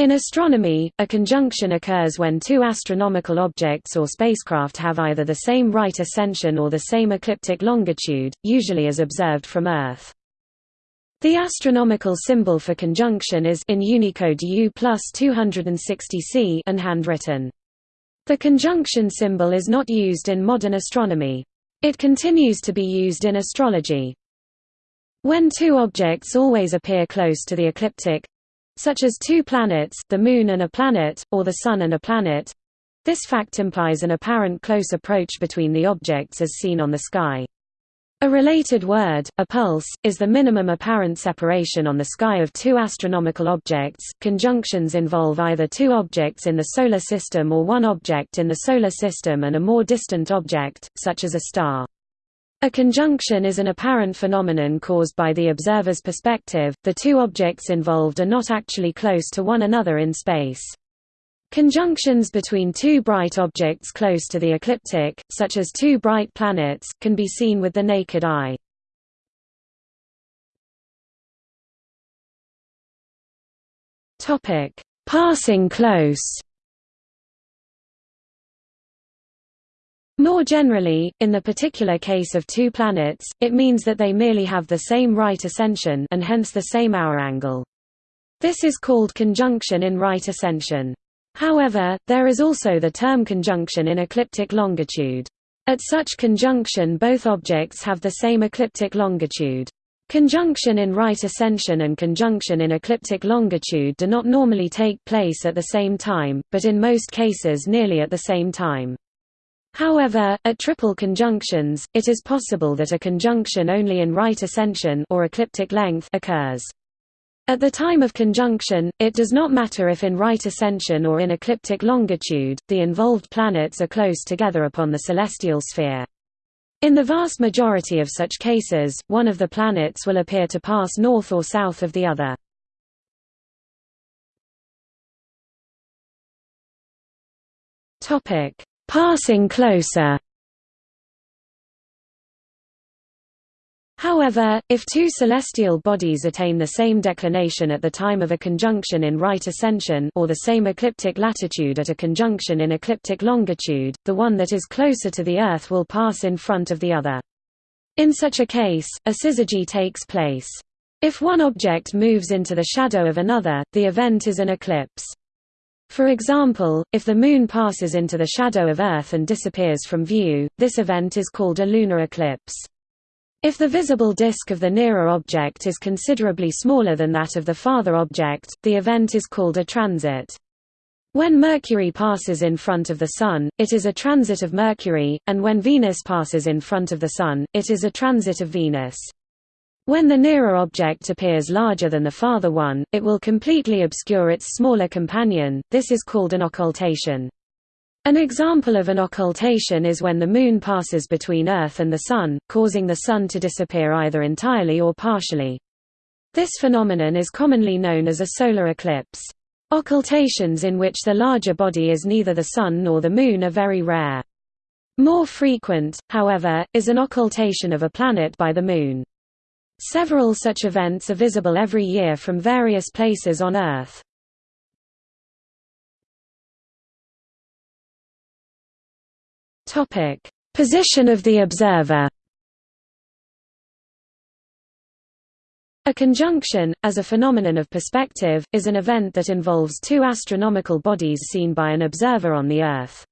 In astronomy, a conjunction occurs when two astronomical objects or spacecraft have either the same right ascension or the same ecliptic longitude, usually as observed from Earth. The astronomical symbol for conjunction is in Unicode U plus 260C and handwritten. The conjunction symbol is not used in modern astronomy. It continues to be used in astrology. When two objects always appear close to the ecliptic, such as two planets the Moon and a planet, or the Sun and a planet. This fact implies an apparent close approach between the objects as seen on the sky. A related word, appulse, is the minimum apparent separation on the sky of two astronomical objects. Conjunctions involve either two objects in the Solar System or one object in the Solar System and a more distant object, such as a star. A conjunction is an apparent phenomenon caused by the observer's perspective, the two objects involved are not actually close to one another in space. Conjunctions between two bright objects close to the ecliptic, such as two bright planets, can be seen with the naked eye. Passing close More generally, in the particular case of two planets, it means that they merely have the same right ascension and hence the same hour angle. This is called conjunction in right ascension. However, there is also the term conjunction in ecliptic longitude. At such conjunction both objects have the same ecliptic longitude. Conjunction in right ascension and conjunction in ecliptic longitude do not normally take place at the same time, but in most cases nearly at the same time. However, at triple conjunctions, it is possible that a conjunction only in right ascension or ecliptic length occurs. At the time of conjunction, it does not matter if in right ascension or in ecliptic longitude, the involved planets are close together upon the celestial sphere. In the vast majority of such cases, one of the planets will appear to pass north or south of the other. Topic: Passing closer However, if two celestial bodies attain the same declination at the time of a conjunction in right ascension or the same ecliptic latitude at a conjunction in ecliptic longitude, the one that is closer to the Earth will pass in front of the other. In such a case, a syzygy takes place. If one object moves into the shadow of another, the event is an eclipse. For example, if the Moon passes into the shadow of Earth and disappears from view, this event is called a lunar eclipse. If the visible disk of the nearer object is considerably smaller than that of the farther object, the event is called a transit. When Mercury passes in front of the Sun, it is a transit of Mercury, and when Venus passes in front of the Sun, it is a transit of Venus. When the nearer object appears larger than the farther one, it will completely obscure its smaller companion, this is called an occultation. An example of an occultation is when the Moon passes between Earth and the Sun, causing the Sun to disappear either entirely or partially. This phenomenon is commonly known as a solar eclipse. Occultations in which the larger body is neither the Sun nor the Moon are very rare. More frequent, however, is an occultation of a planet by the Moon. Several such events are visible every year from various places on Earth. Topic: Position of the observer. A conjunction, as a phenomenon of perspective, is an event that involves two astronomical bodies seen by an observer on the Earth.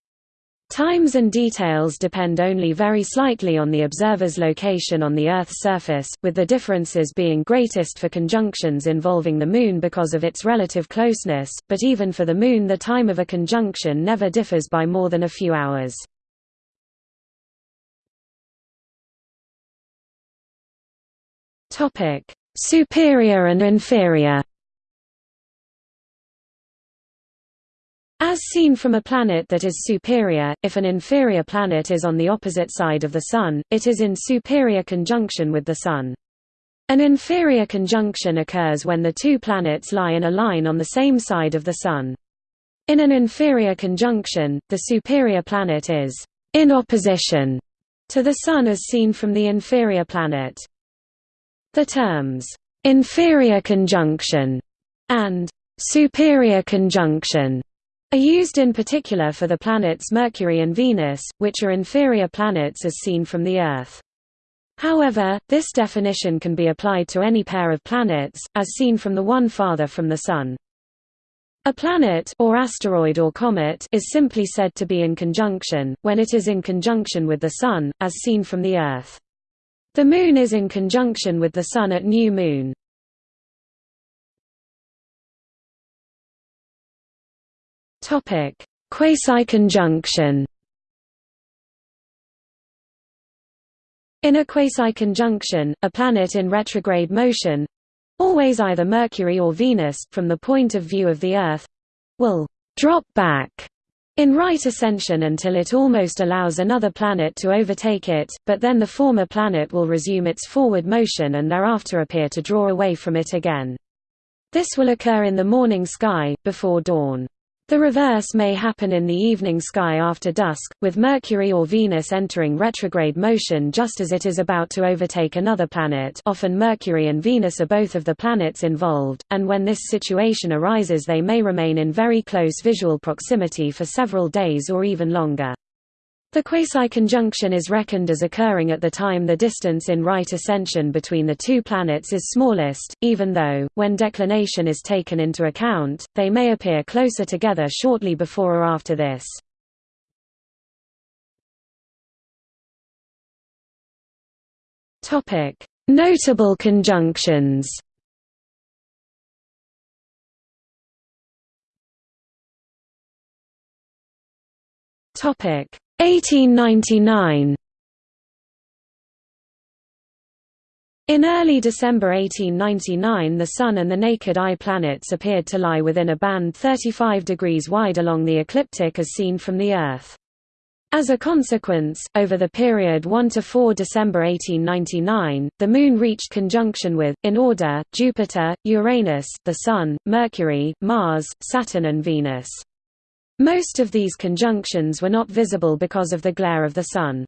Times and details depend only very slightly on the observer's location on the Earth's surface, with the differences being greatest for conjunctions involving the Moon because of its relative closeness, but even for the Moon the time of a conjunction never differs by more than a few hours. Superior and inferior As seen from a planet that is superior, if an inferior planet is on the opposite side of the Sun, it is in superior conjunction with the Sun. An inferior conjunction occurs when the two planets lie in a line on the same side of the Sun. In an inferior conjunction, the superior planet is in opposition to the Sun as seen from the inferior planet. The terms inferior conjunction and superior conjunction are used in particular for the planets Mercury and Venus, which are inferior planets as seen from the Earth. However, this definition can be applied to any pair of planets, as seen from the one farther from the Sun. A planet or asteroid or comet is simply said to be in conjunction, when it is in conjunction with the Sun, as seen from the Earth. The Moon is in conjunction with the Sun at new moon. Quasi-conjunction In a quasi-conjunction, a planet in retrograde motion, always either Mercury or Venus, from the point of view of the Earth, will drop back in right ascension until it almost allows another planet to overtake it, but then the former planet will resume its forward motion and thereafter appear to draw away from it again. This will occur in the morning sky, before dawn. The reverse may happen in the evening sky after dusk, with Mercury or Venus entering retrograde motion just as it is about to overtake another planet often Mercury and Venus are both of the planets involved, and when this situation arises they may remain in very close visual proximity for several days or even longer. The quasi-conjunction is reckoned as occurring at the time the distance in right ascension between the two planets is smallest, even though, when declination is taken into account, they may appear closer together shortly before or after this. Notable conjunctions Topic 1899 In early December 1899 the Sun and the naked eye planets appeared to lie within a band 35 degrees wide along the ecliptic as seen from the Earth. As a consequence, over the period 1–4 December 1899, the Moon reached conjunction with, in order, Jupiter, Uranus, the Sun, Mercury, Mars, Saturn and Venus. Most of these conjunctions were not visible because of the glare of the Sun.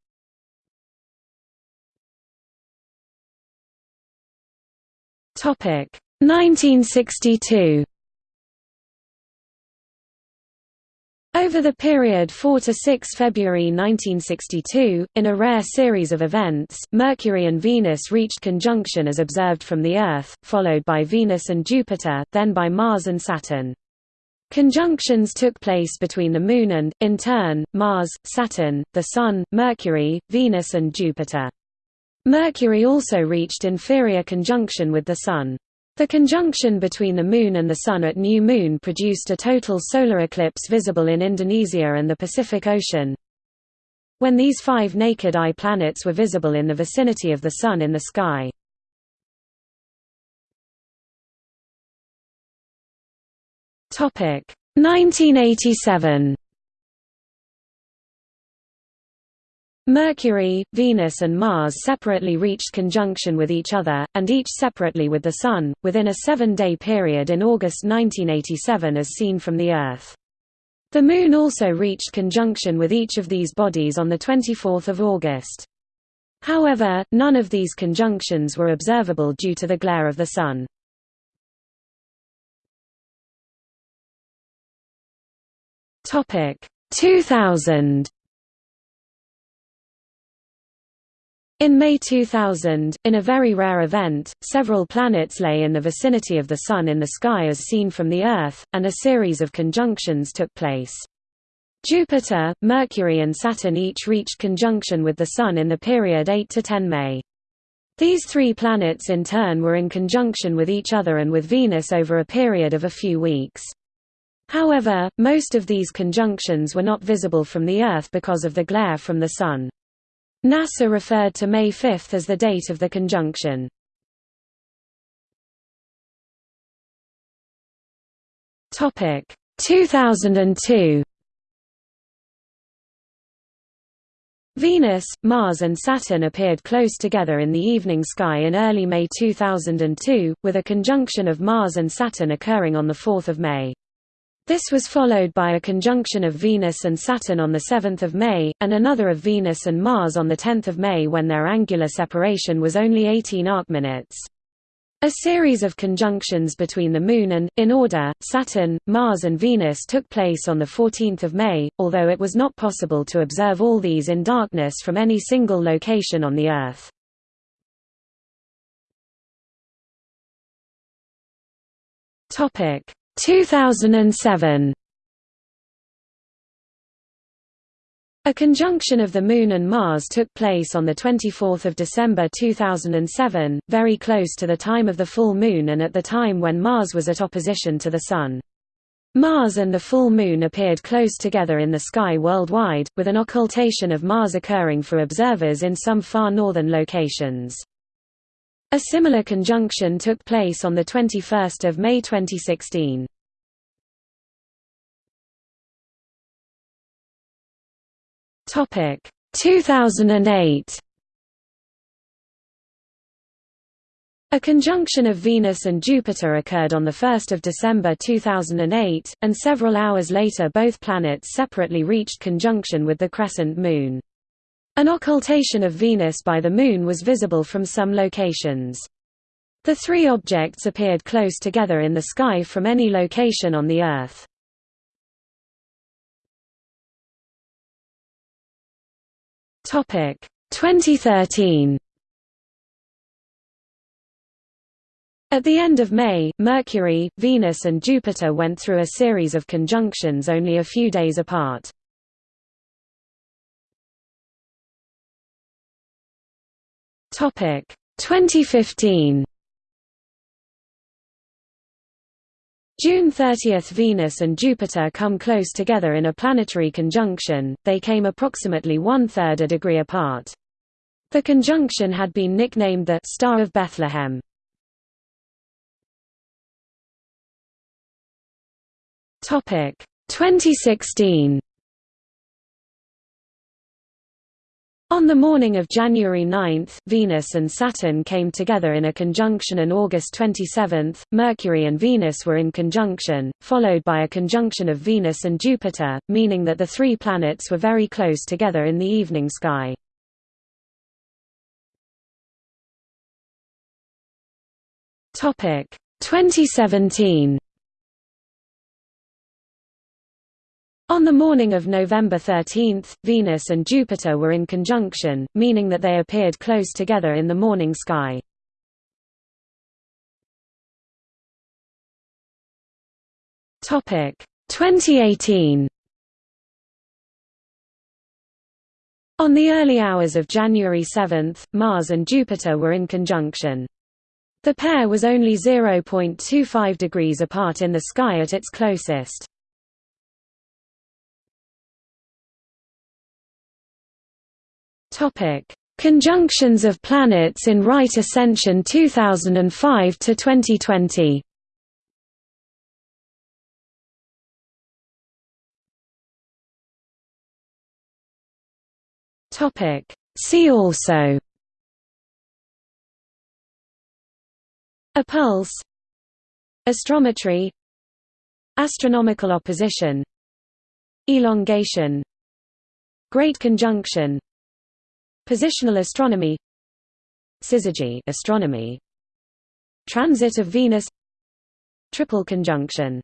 Topic 1962. Over the period 4 to 6 February 1962, in a rare series of events, Mercury and Venus reached conjunction as observed from the Earth, followed by Venus and Jupiter, then by Mars and Saturn. Conjunctions took place between the Moon and, in turn, Mars, Saturn, the Sun, Mercury, Venus and Jupiter. Mercury also reached inferior conjunction with the Sun. The conjunction between the Moon and the Sun at new moon produced a total solar eclipse visible in Indonesia and the Pacific Ocean. When these five naked eye planets were visible in the vicinity of the Sun in the sky, Topic 1987. Mercury, Venus and Mars separately reached conjunction with each other, and each separately with the Sun, within a seven-day period in August 1987 as seen from the Earth. The Moon also reached conjunction with each of these bodies on 24 August. However, none of these conjunctions were observable due to the glare of the Sun. Topic 2000 In May 2000, in a very rare event, several planets lay in the vicinity of the Sun in the sky as seen from the Earth, and a series of conjunctions took place. Jupiter, Mercury and Saturn each reached conjunction with the Sun in the period 8 to 10 May. These three planets in turn were in conjunction with each other and with Venus over a period of a few weeks. However, most of these conjunctions were not visible from the Earth because of the glare from the Sun. NASA referred to May 5 as the date of the conjunction. Topic 2002 Venus, Mars and Saturn appeared close together in the evening sky in early May 2002, with a conjunction of Mars and Saturn occurring on 4 May. This was followed by a conjunction of Venus and Saturn on 7 May, and another of Venus and Mars on 10 May when their angular separation was only 18 arcminutes. A series of conjunctions between the Moon and, in order, Saturn, Mars and Venus took place on 14 May, although it was not possible to observe all these in darkness from any single location on the Earth. Topic 2007 A conjunction of the Moon and Mars took place on 24 December 2007, very close to the time of the full moon and at the time when Mars was at opposition to the Sun. Mars and the full moon appeared close together in the sky worldwide, with an occultation of Mars occurring for observers in some far northern locations. A similar conjunction took place on 21 May 2016. Topic 2008 A conjunction of Venus and Jupiter occurred on 1 December 2008, and several hours later both planets separately reached conjunction with the crescent Moon. An occultation of Venus by the Moon was visible from some locations. The three objects appeared close together in the sky from any location on the Earth. Topic. 2013 At the end of May, Mercury, Venus and Jupiter went through a series of conjunctions only a few days apart. Topic. 2015 June 30 – Venus and Jupiter come close together in a planetary conjunction, they came approximately one-third a degree apart. The conjunction had been nicknamed the «Star of Bethlehem». Topic 2016 On the morning of January 9, Venus and Saturn came together in a conjunction and August 27, Mercury and Venus were in conjunction, followed by a conjunction of Venus and Jupiter, meaning that the three planets were very close together in the evening sky. Topic 2017 On the morning of November 13, Venus and Jupiter were in conjunction, meaning that they appeared close together in the morning sky. Topic 2018 On the early hours of January 7, Mars and Jupiter were in conjunction. The pair was only 0.25 degrees apart in the sky at its closest. Topic: Conjunctions of planets in right ascension 2005 to 2020. Topic: See also. Appulse. Astrometry. Astronomical opposition. Elongation. Great conjunction Positional astronomy Syzygy astronomy Transit of Venus Triple conjunction